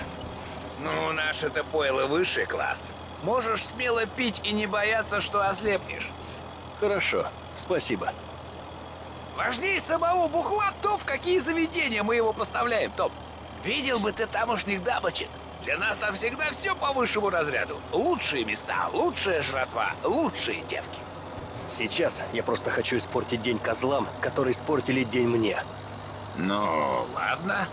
Наше-то пойло высший класс. Можешь смело пить и не бояться, что ослепнешь. Хорошо, спасибо. Важнее самого бухла то, в какие заведения мы его поставляем, Топ. Видел бы ты тамошних дамочек. Для нас там всегда все по высшему разряду. Лучшие места, лучшая жратва, лучшие девки. Сейчас я просто хочу испортить день козлам, которые испортили день мне. Ну, ладно.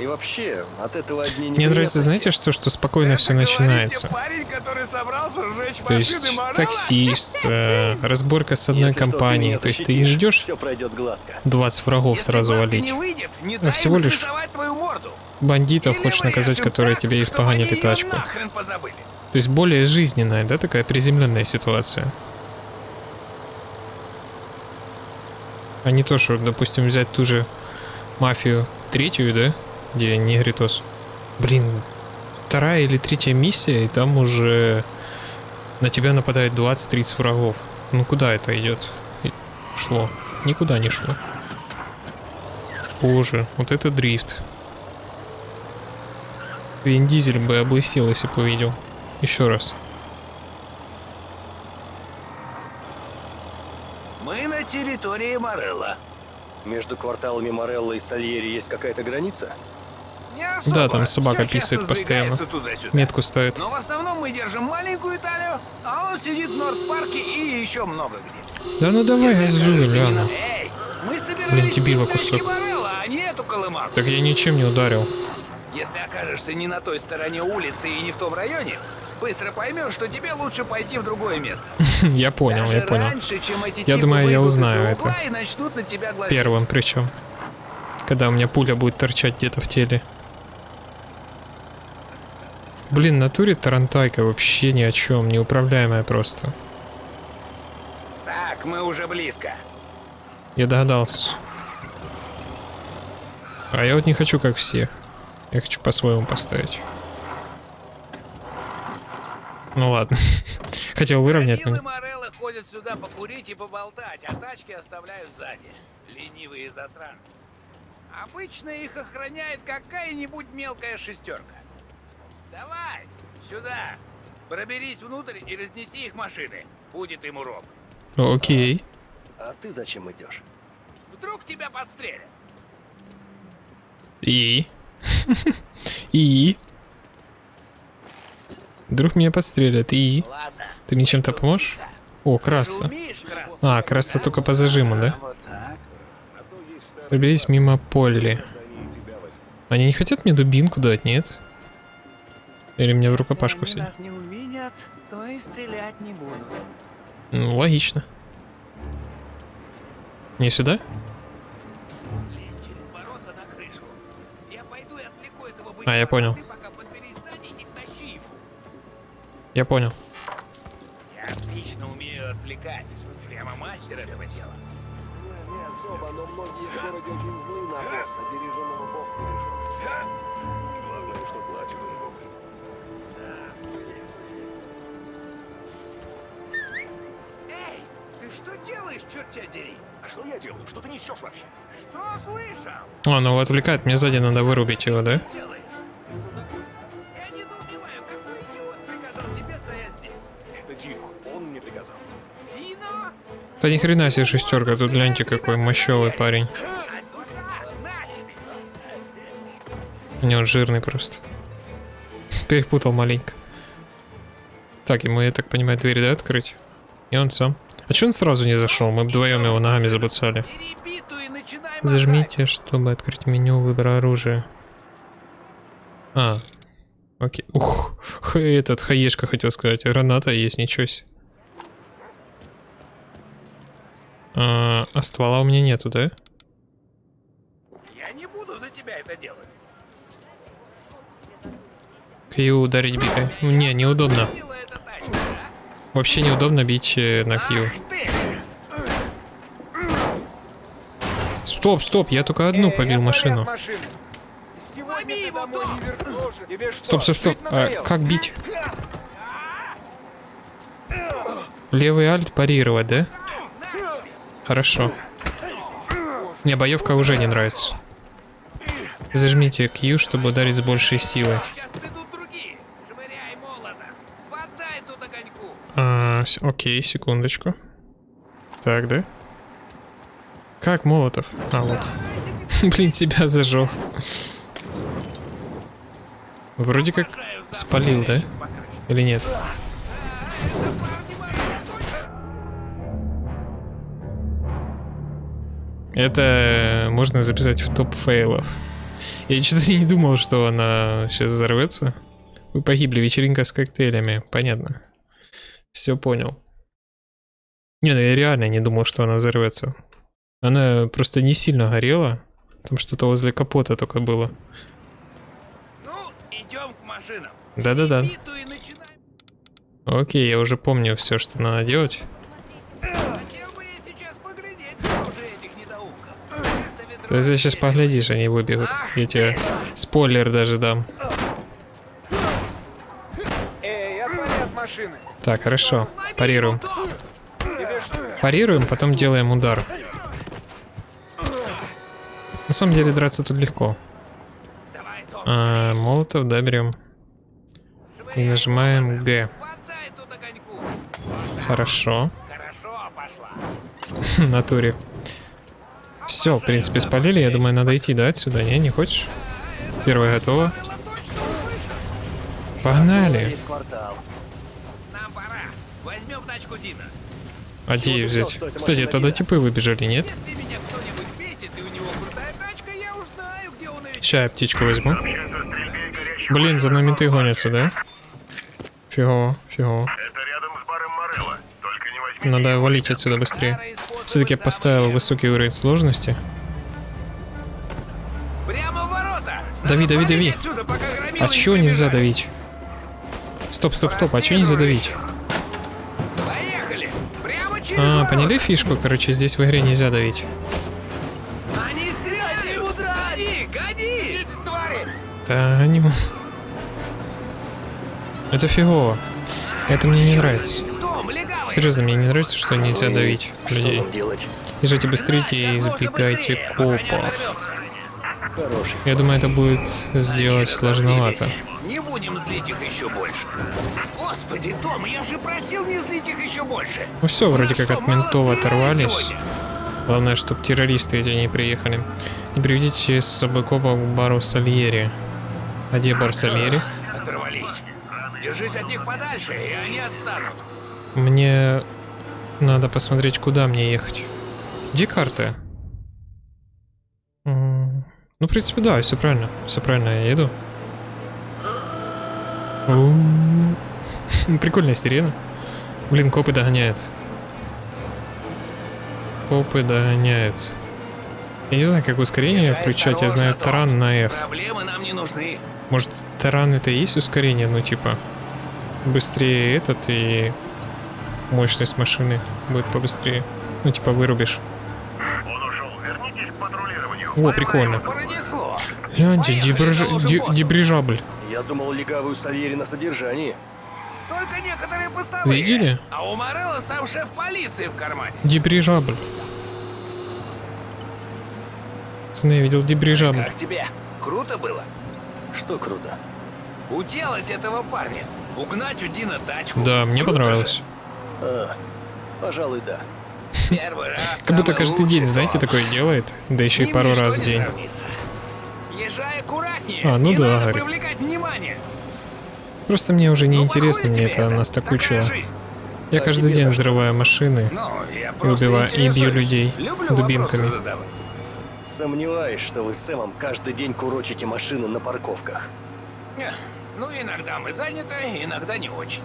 И вообще, от этого одни Мне нравится, знаете, что, что спокойно все начинается. парень, который собрался сжечь То есть таксист, э, разборка с одной Если что, компанией. меня То есть ты не идешь Все пройдет гладко. 20 врагов Если сразу валить. не выйдет, не дай всего лишь срисовать твою морду. Бандитов Или хочешь наказать, которые так, тебе испоганили тачку. То есть более жизненная, да, такая приземленная ситуация. А не то, что, допустим, взять ту же мафию третью, да, где негритос. Блин, вторая или третья миссия, и там уже на тебя нападает 20-30 врагов. Ну куда это идет? Шло. Никуда не шло. Боже, вот это дрифт. Вин Дизель бы облысел, если бы увидел. Еще раз. Мы на территории Морелла. Между кварталами Морелло и Сальери есть какая-то граница? Особо. Да, там собака часто писает постоянно. Метку ставит. Но в основном мы держим маленькую Италию, а он сидит в Норд-парке и еще много где. Да ну давай, газуй, мы Блин, дебила кусок. Морелла, а. Так я ничем не ударил. Если окажешься не на той стороне улицы и не в том районе, быстро поймешь, что тебе лучше пойти в другое место. [laughs] Я понял, Даже я понял. раньше, чем эти Я думаю, я узнаю это. Первым причем. Когда у меня пуля будет торчать где-то в теле. Блин, натуре Тарантайка вообще ни о чем, неуправляемая просто. Так, мы уже близко. Я догадался. А я вот не хочу как все. Я хочу по-своему поставить. Ну ладно. [laughs] Хотел выровнять, Милы но... Мореллы ходят сюда покурить и поболтать, а тачки оставляют сзади. Ленивые засранцы. Обычно их охраняет какая-нибудь мелкая шестерка. Давай, сюда. Проберись внутрь и разнеси их машины. Будет им урок. Окей. А ты зачем идешь? вдруг тебя подстрелят? И? [laughs] И? Вдруг меня подстрелят. И? Ладно. Ты мне чем-то поможешь? О, краса. А, краса только по зажиму, да? Проберись мимо Полли. Они не хотят мне дубинку дать, нет? Или мне в рукопашку все? нас не увидят, то и стрелять не будут. Ну, логично. Не сюда? Лезь через ворота на крышу. Я пойду и отвлеку этого А, я бычка, понял. сзади не. Я понял. Я отлично умею отвлекать. Прямо мастер этого дела. Не особо, но многие в городе очень злы на босса, береженного бог Главное, что платит он что делаешь, черт тебя дери? А что я делаю? Что ты несешь вообще? Что слышал? А, ну отвлекает, мне сзади надо вырубить его, да? Делаешь? Я недоумеваю, какой идиот приказал тебе стоять здесь? Это Дино. Он мне приказал. Дино? Да ни хрена себе шестерка, тут гляньте какой мощевый парень. Туда, на тебе. Не, он жирный просто. Перепутал маленько. Так, ему, я так понимаю, дверь, да, открыть? И он сам. А че он сразу не зашел? Мы вдвоем его ногами забуцали. Зажмите, чтобы открыть меню выбора оружия. А, окей. Ух, этот хаешка хотел сказать. Граната есть, ничего себе. А, а ствола у меня нету, да? Я не буду за тебя это делать. Кью ударить битой. Не, неудобно. Сила эта тачка, а? Вообще неудобно бить э, на ты! Стоп, стоп, я только одну побил машину. Стоп, стоп, стоп. А, как бить? Левый альт парировать, да? Хорошо. Мне боевка уже не нравится. Зажмите Q, чтобы ударить с большей силой. Сейчас придут другие. Швыряй молотом. Подай тут огоньку. А, окей, секундочку. Так, да? Как Молотов? А, вот. [laughs] Блин, себя зажег. Вроде как спалил, да? Или нет? Это можно записать в топ фейлов. Я что-то не думал, что она сейчас взорвется. Вы погибли, вечеринка с коктейлями. Понятно. Все понял. Не, ну я реально не думал, что она взорвется. Она просто не сильно горела. Там что-то возле капота только было. Ну, идем к машинам. Да-да-да. Окей, я уже помню все, что надо делать. Ты, ты сейчас поглядишь, они выбегут. Я тебе спойлер даже дам. Эй, отвали от машины. Так, хорошо. Парируем. Парируем, потом делаем удар. На самом деле драться тут легко. А, молотов, да, берем. И нажимаем Г. Хорошо. [laughs] Натуре. Все, в принципе, спалили. Я думаю, надо идти, да, отсюда? Не, не хочешь? Первая готова. Погнали. А где ее взял, взять? Кстати, машина тогда типы выбежали, нет? Если меня кто-нибудь бесит и у него крутая тачка, я птичку возьму. Блин, за мной менты гонятся, да? Фигово, фигово. Это рядом с баром Морелло. Только не возьми. Надо валить отсюда быстрее. Все-таки я поставил высокий уровень сложности. Прямо в ворота. Дави, дави, дави. А чё нельзя давить? Стоп, стоп, стоп, а чё нельзя давить? А, поняли фишку? Короче, здесь в игре нельзя давить. Они стреляют. Гони, гони. Да, они... Это фигово. Это мне не нравится. Серьезно, мне не нравится, что нельзя давить людей. Езжайте быстрее и не копов. Я думаю, это будет сделать сложновато. Не будем злить их еще больше. Господи, Том, я же просил не злить их еще больше. Ну все, вроде как от ментов оторвались. сегодня? Главное, чтобы террористы эти не приехали. Не приведите с собой копа к бару Сальери. А где бар Сальери? Оторвались. Держись от них подальше, и они отстанут. Мне надо посмотреть, куда мне ехать. Где карты? Ну, в принципе, да, все правильно. Все правильно, я еду. Прикольная сирена. Блин, копы догоняют. Копы догоняют. Я не знаю, как ускорение Езжай включать, я знаю таран на F. Проблемы нам не нужны. Может, таран это и есть ускорение, ну типа быстрее этот и мощность машины будет побыстрее. Ну типа вырубишь. О, прикольно. Пронесло. Гляньте, дебриж- ди- дебрижабль. Я думал, легавую Сальери на содержании. Только некоторые постовые. Видели? А у Морелла сам шеф полиции в кармане. Дебрижабль. Пацаны, я видел дебрижабль. Как тебе? Круто было? Что круто? Уделать этого парня. Угнать у Дина тачку. Да, мне Круто понравилось. же. А, пожалуй, да. Первый раз Как будто каждый день, знаете, такое делает. Да еще и пару раз в день. сравнится. Езжай аккуратнее. А, ну не да, надо говорит. привлекать внимание. Просто мне уже не Ну, интересно, мне это это. Такая жизнь. Я А каждый день взрываю машины Ну, и убиваю, и бью людей Люблю дубинками. Сомневаюсь, что вы с Сэмом каждый день курочите машины на парковках. Ну, иногда мы заняты, иногда не очень.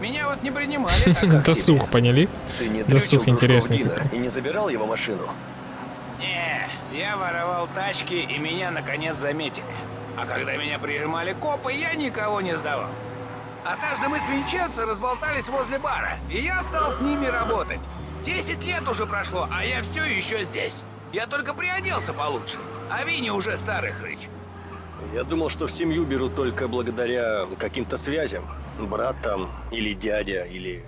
Меня вот не принимали [laughs] Досуг, поняли? Ты не Досуг дрючил интересный такой. и не забирал его машину? Не, я воровал тачки, и меня наконец заметили. А когда меня прижимали копы, я никого не сдавал. Однажды мы с Винченцо разболтались возле бара, и я стал с ними работать. Десять лет уже прошло, а я все еще здесь. Я только приоделся получше, а Винни уже старый хрыч. Я думал, что в семью берут только благодаря каким-то связям. Брат там, или дядя, или...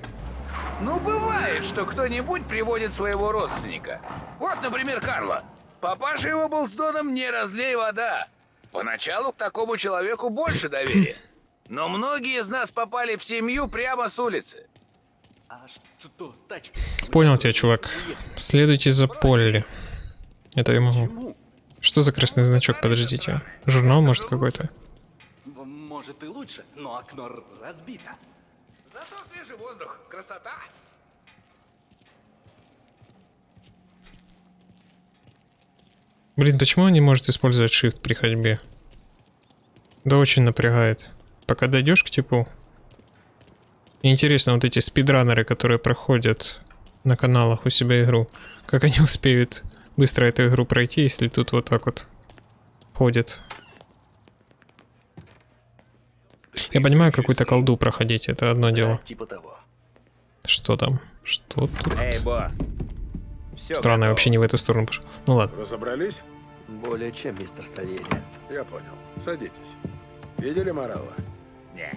Ну, бывает, что кто-нибудь приводит своего родственника. Вот, например, Карла. Папаша его был с Доном «Не разлей вода». Поначалу к такому человеку больше доверия. Но многие из нас попали в семью прямо с улицы. А что с тачкой? Понял тебя, чувак. Следуйте за Полли. Это я могу. Что за красный значок? Подождите. Журнал, может, какой-то? Может и лучше, но окно разбито. Зато свежий воздух, красота. Блин, почему он не может использовать shift при ходьбе? Да очень напрягает. Пока дойдешь к типу. Интересно, вот эти спидранеры, которые проходят на каналах у себя игру, как они [laughs] успеют быстро эту игру пройти, если тут вот так вот ходят. Я понимаю, какую-то колду проходить, это одно дело. Типа того. Что там? Что тут? Эй, босс. Все Странно, я вообще не в эту сторону пошел. Ну ладно. Разобрались? Более чем, мистер Сальери. Я понял. Садитесь. Видели Морала? Не.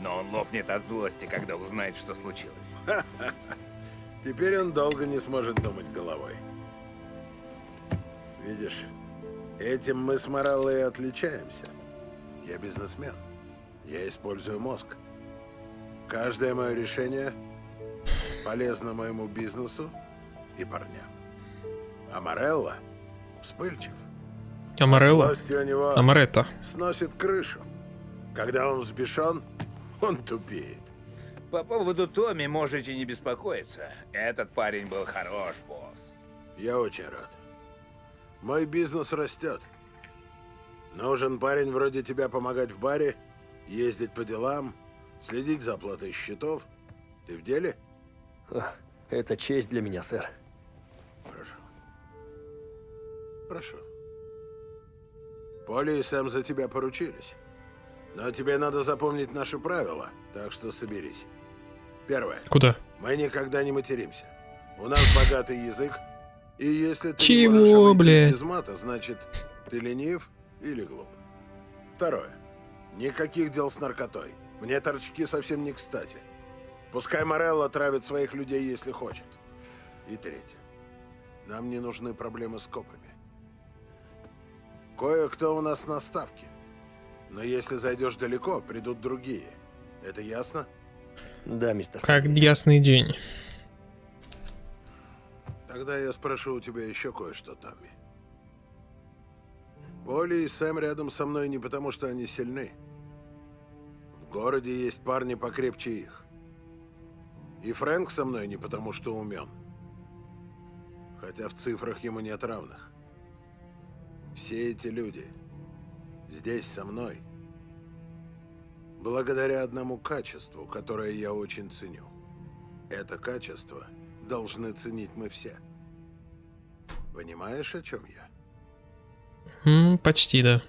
Но он лопнет от злости, когда узнает, что случилось. [laughs] Теперь он долго не сможет думать головой. Видишь, этим мы с Мораллой и отличаемся. Я бизнесмен. Я использую мозг. Каждое мое решение полезно моему бизнесу и парням. А Морелла вспыльчив. Амарелла? Злости у него Амаретта. сносит крышу. Когда он взбешен, он тупеет. По поводу Томми можете не беспокоиться. Этот парень был хорош, босс. Я очень рад. Мой бизнес растет. Нужен парень вроде тебя помогать в баре, ездить по делам, следить за оплатой счетов. Ты в деле? Это честь для меня, сэр. Хорошо. Хорошо. Поли и Сэм за тебя поручились. Но тебе надо запомнить наши правила, так что соберись. Первое. Куда? Мы никогда не материмся. У нас богатый язык, и если ты Чего, не блядь? без мата, значит, ты ленив или глуп. Второе. Никаких дел с наркотой. Мне торчки совсем не кстати. Пускай Морелло травит своих людей, если хочет. И третье. Нам не нужны проблемы с копами. Кое-кто у нас на ставке. Но если зайдешь далеко, придут другие. Это ясно? Да, мистер Как ясный день. Тогда я спрошу у тебя еще кое-что, Томми. Поли и Сэм рядом со мной не потому, что они сильны. Городе есть парни покрепче их. И Фрэнк со мной не потому, что умен. Хотя в цифрах ему нет равных. Все эти люди здесь со мной благодаря одному качеству, которое я очень ценю. Это качество должны ценить мы все. Понимаешь, о чем я? М, почти, да.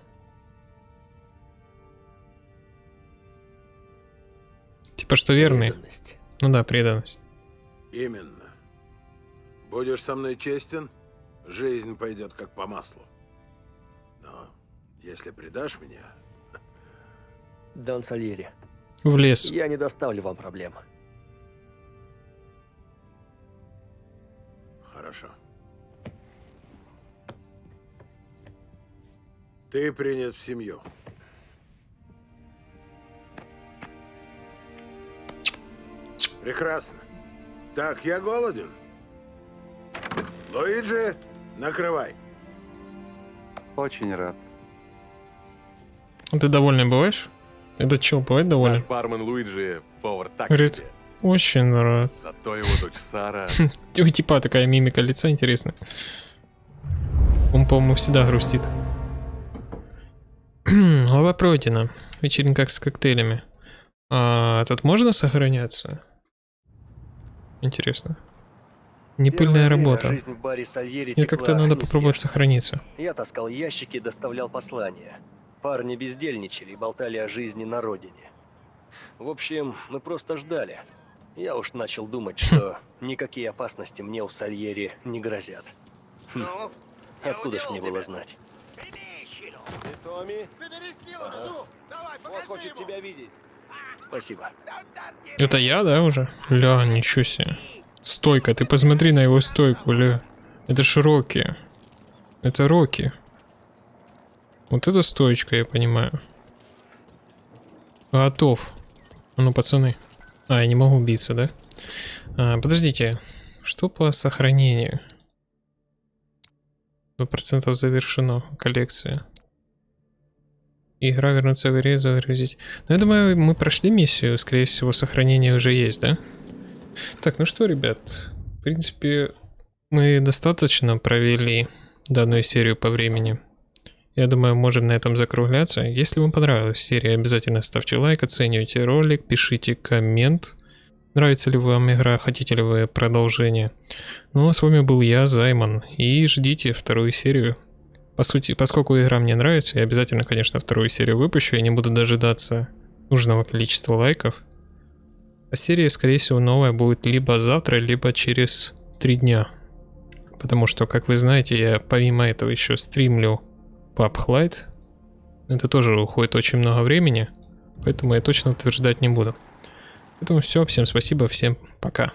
Типа что верный. Преданность. Ну да, преданность. Именно. Будешь со мной честен, жизнь пойдет как по маслу. Но если предашь меня, [laughs] Дон Сальери, В лес. я не доставлю вам проблем. хорошо. Ты принят в семью. Прекрасно. Так, я голоден. Луиджи, накрывай. Очень рад. Ты довольный бываешь? Это чё, бывает доволен? Наш бармен Луиджи повар так Говорит, себе. очень рад. Зато его дочь Сара... [laughs] У типа такая мимика лица интересная. Он, по-моему, всегда грустит. [clears throat] Глава пройдена. Вечеринка с коктейлями. А тут можно сохраняться? Интересно. Непыльная работа. Мне как-то надо попробовать сохраниться. Я таскал ящики и доставлял послания. Парни бездельничали и болтали о жизни на родине. В общем, мы просто ждали. Я уж начал думать, что никакие опасности мне у Сальери не грозят. Хм. Откуда ж мне было знать? Томми? Ага. Он хочет тебя видеть. Спасибо. Это я, да, уже? Ля, ничего себе. Стойка, ты посмотри на его стойку, ля. Это ж Рокки. Это Рокки. Вот это стоечка, я понимаю. Готов. А Ну, пацаны. А, я не могу биться, да? А, подождите. Что по сохранению? 100% завершено. Коллекция. Игра вернуться в игре, загрузить. Ну, я думаю, мы прошли миссию. Скорее всего, сохранение уже есть, да? Так, ну что, ребят. В принципе, мы достаточно провели данную серию по времени. Я думаю, можем на этом закругляться. Если вам понравилась серия, обязательно ставьте лайк, оценивайте ролик, пишите коммент. Нравится ли вам игра, хотите ли вы продолжение. Ну а с вами был я, Займан, и ждите вторую серию. По сути, поскольку игра мне нравится, я обязательно, конечно, вторую серию выпущу, я не буду дожидаться нужного количества лайков. А серия, скорее всего, новая будет либо завтра, либо через три дня. Потому что, как вы знаете, я помимо этого еще стримлю PUBG Lite. Это тоже уходит очень много времени, поэтому я точно утверждать не буду. Поэтому все, всем спасибо, всем пока.